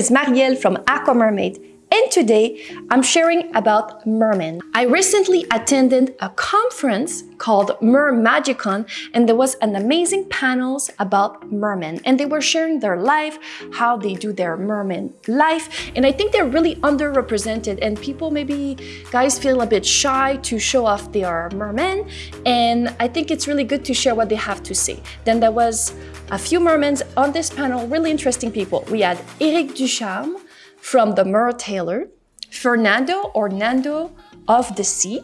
is Marielle from Aqua Mermaid and today I'm sharing about mermen. I recently attended a conference called MerMagicCon and there was an amazing panels about mermen and they were sharing their life, how they do their merman life and I think they're really underrepresented and people maybe guys feel a bit shy to show off their mermen and I think it's really good to share what they have to say. Then there was a few mermen on this panel, really interesting people. We had Eric Ducharme, from the Mertailor, Fernando or Nando of the Sea,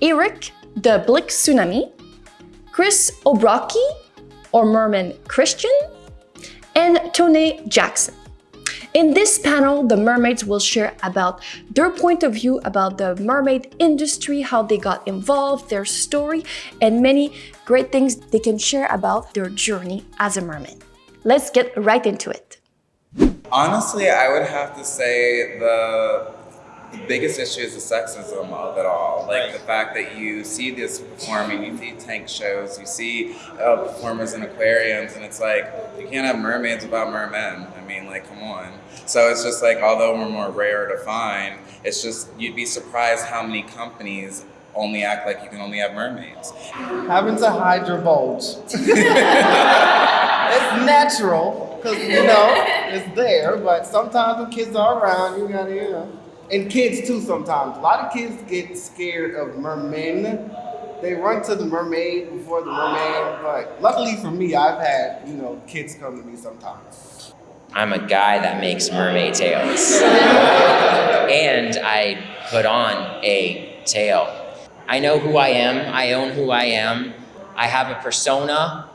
Eric the Black Tsunami, Chris O'Brockie or Merman Christian, and Tony Jackson. In this panel, the mermaids will share about their point of view about the mermaid industry, how they got involved, their story, and many great things they can share about their journey as a mermaid. Let's get right into it. Honestly, I would have to say the the biggest issue is the sexism of it all. Like right. the fact that you see this performing, you see tank shows, you see uh, performers in aquariums, and it's like you can't have mermaids without mermen. I mean, like, come on. So it's just like, although we're more rare to find, it's just you'd be surprised how many companies only act like you can only have mermaids. Having to hide your bulge. it's natural because you know it's there. But sometimes when kids are around, you gotta, you know, and kids too. Sometimes a lot of kids get scared of mermen. They run to the mermaid before the mermaid, But luckily for me, I've had you know kids come to me sometimes. I'm a guy that makes mermaid tails, and I put on a tail. I know who I am. I own who I am. I have a persona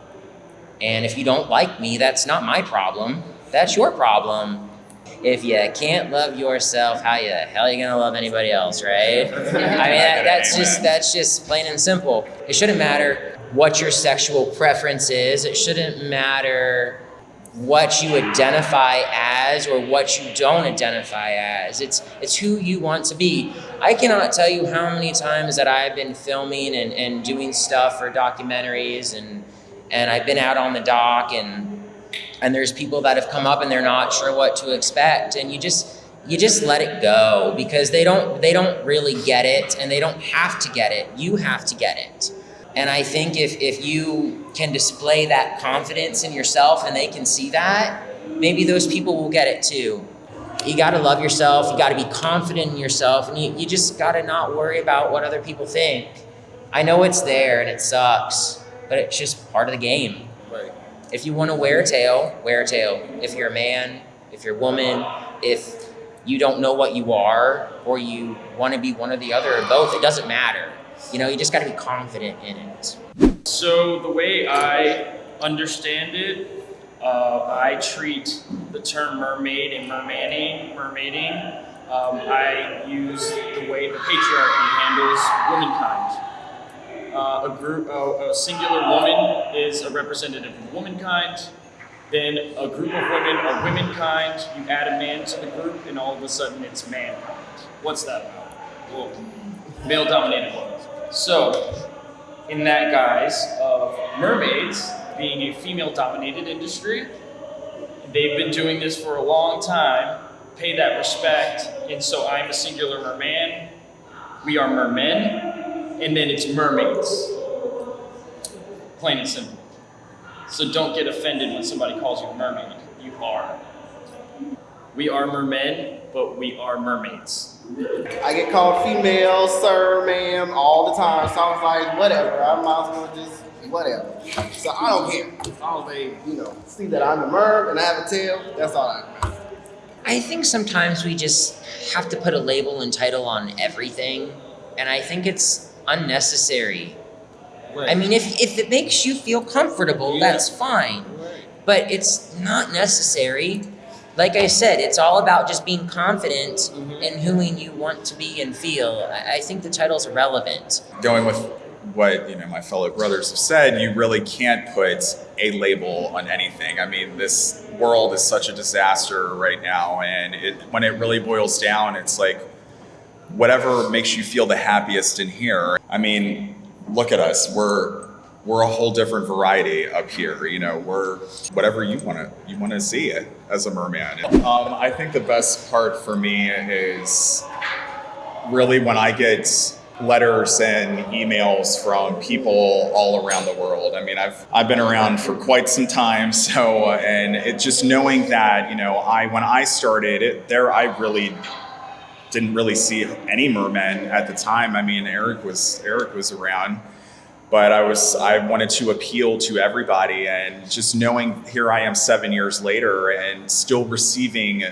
and if you don't like me, that's not my problem. That's your problem. If you can't love yourself, how the hell are you gonna love anybody else, right? I mean, that, that's just that's just plain and simple. It shouldn't matter what your sexual preference is. It shouldn't matter what you identify as or what you don't identify as. It's it's who you want to be. I cannot tell you how many times that I've been filming and, and doing stuff for documentaries and and I've been out on the dock and and there's people that have come up and they're not sure what to expect. And you just you just let it go because they don't they don't really get it and they don't have to get it. You have to get it. And i think if if you can display that confidence in yourself and they can see that maybe those people will get it too. You got to love yourself. You got to be confident in yourself and you, you just got to not worry about what other people think. I know it's there and it sucks but it's just part of the game. If you want to wear a tail, wear a tail. If you're a man, if you're a woman, if you don't know what you are, or you want to be one or the other or both, it doesn't matter. You know, you just got to be confident in it. So the way I understand it, uh, I treat the term mermaid and mermaning, mermaiding. Um, I use the way the patriarchy handles womankind uh, a group, uh, a singular woman is a representative of womankind. Then a group of women are womankind. You add a man to the group, and all of a sudden it's mankind. What's that about? Well, male-dominated women. So, in that guise of mermaids being a female-dominated industry, they've been doing this for a long time. Pay that respect, and so I'm a singular merman. We are mermen and then it's mermaids. Plain and simple. So don't get offended when somebody calls you a mermaid. You are. We are mermen, but we are mermaids. I get called female, sir, ma'am, all the time. So I was like, whatever. I might as well just whatever. So I don't care. As long as they, you know, see that I'm a merm and I have a tail, that's all I care. I think sometimes we just have to put a label and title on everything. And I think it's unnecessary. Right. I mean, if, if it makes you feel comfortable, yeah. that's fine. Right. But it's not necessary. Like I said, it's all about just being confident mm-hmm. in who you want to be and feel. I, I think the title's relevant. Going with what you know my fellow brothers have said, you really can't put a label on anything. I mean, this world is such a disaster right now, and it, when it really boils down, it's like whatever makes you feel the happiest in here. I mean, look at us. We're we're a whole different variety up here. You know, we're whatever you want to you want to see it as a merman. Um, I think the best part for me is really when I get letters and emails from people all around the world. I mean, I've I've been around for quite some time, so and it just knowing that you know I when I started it there, I really didn't really see any mermen at the time. I mean, Eric was Eric was around, but I was I wanted to appeal to everybody, and just knowing here I am seven years later and still receiving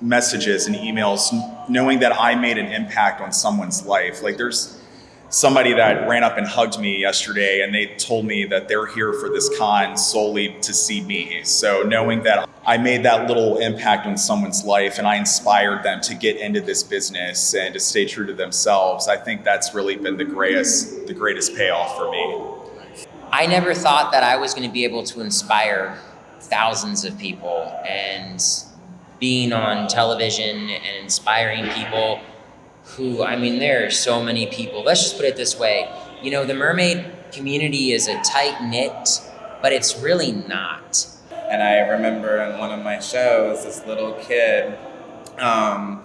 messages and emails, knowing that I made an impact on someone's life. Like there's somebody that ran up and hugged me yesterday and they told me that they're here for this con solely to see me. So knowing that I made that little impact on someone's life and I inspired them to get into this business and to stay true to themselves, I think that's really been the greatest the greatest payoff for me. I never thought that I was going to be able to inspire thousands of people and being on television and inspiring people who, I mean, there are so many people. Let's just put it this way. You know, the mermaid community is a tight knit, but it's really not. And I remember in one of my shows, this little kid, um,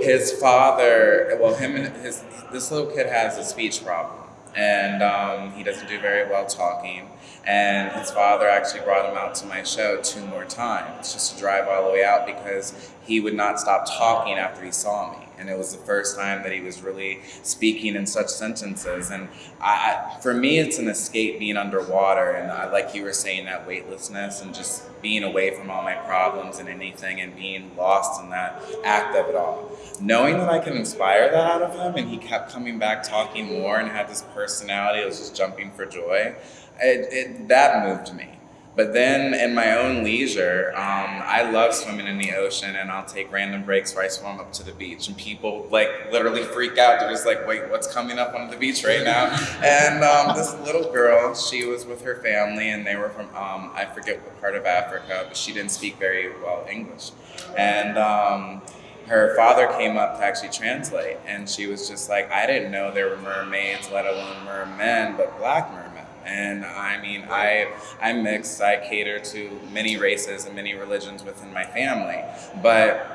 his father, well, him and his, this little kid has a speech problem and um, he doesn't do very well talking. And his father actually brought him out to my show two more times just to drive all the way out because he would not stop talking after he saw me and it was the first time that he was really speaking in such sentences. And I, for me, it's an escape being underwater, and I, like you were saying, that weightlessness and just being away from all my problems and anything, and being lost in that act of it all. Knowing that I can inspire that out of him, and he kept coming back talking more and had this personality, I was just jumping for joy. It, it, that moved me. But then in my own leisure, um, I love swimming in the ocean and I'll take random breaks where I swim up to the beach and people like literally freak out. They're just like, wait, what's coming up on the beach right now? and um, this little girl, she was with her family and they were from, um, I forget what part of Africa, but she didn't speak very well English. And um, her father came up to actually translate and she was just like, I didn't know there were mermaids, let alone mermen, but black mermen. And I mean, I, I'm mixed. I cater to many races and many religions within my family. But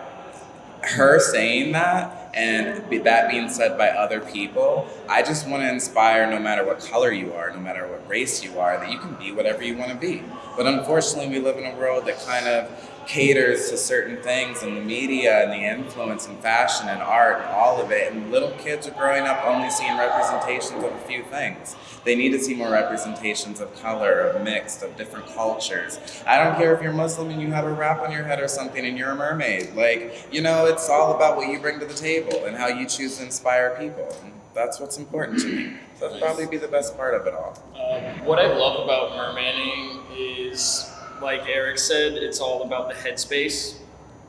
her saying that and that being said by other people, I just want to inspire no matter what color you are, no matter what race you are, that you can be whatever you want to be. But unfortunately, we live in a world that kind of caters to certain things and the media and the influence and fashion and art and all of it. And little kids are growing up only seeing representations of a few things. They need to see more representations of color, of mixed, of different cultures. I don't care if you're Muslim and you have a wrap on your head or something and you're a mermaid. Like, you know, it's all about what you bring to the table and how you choose to inspire people. And that's what's important to me. That'd probably be the best part of it all. Um, what I love about mermaning is like Eric said, it's all about the headspace.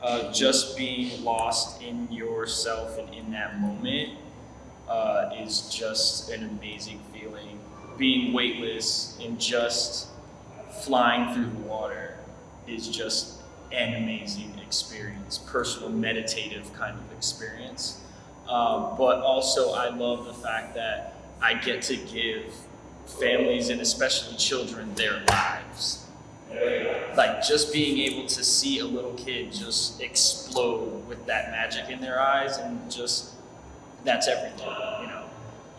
Uh, just being lost in yourself and in that moment uh, is just an amazing feeling. Being weightless and just flying through the water is just an amazing experience, personal meditative kind of experience. Um, but also, I love the fact that I get to give families and especially children their lives like just being able to see a little kid just explode with that magic in their eyes and just that's everything you know?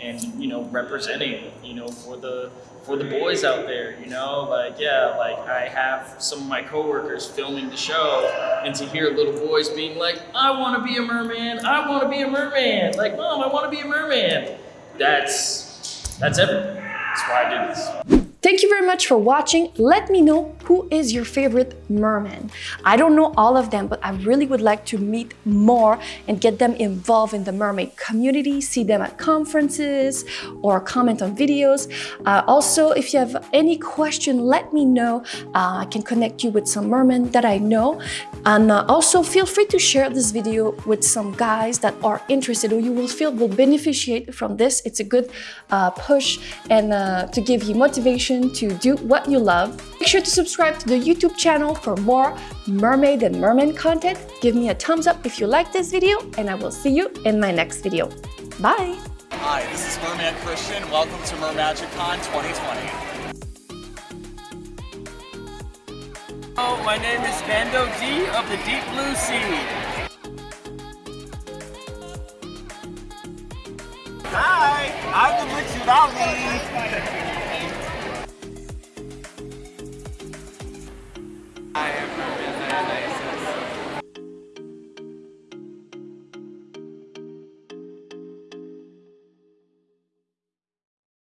And you know representing you know for the for the boys out there you know? Like yeah like i have some of my coworkers filming the show and to hear little boys being like i want to be a merman i want to be a merman. Like mom i want to be a merman. That's that's everything. That's why i did this. Thank you very much for watching. Let me know who is your favorite merman. I don't know all of them, but I really would like to meet more and get them involved in the mermaid community, see them at conferences or comment on videos. Uh, also, if you have any question, let me know. Uh, I can connect you with some mermen that I know. And uh, also feel free to share this video with some guys that are interested or you will feel will beneficiate from this. It's a good uh, push and uh, to give you motivation to do what you love. Make sure to subscribe subscribe to the YouTube channel for more mermaid and merman content. Give me a thumbs up if you like this video and I will see you in my next video. Bye! Hi, this is Merman Christian. Welcome to MerMagicCon 2020. Hello, my name is Bando D of the Deep Blue Sea. Hi, I'm the Witch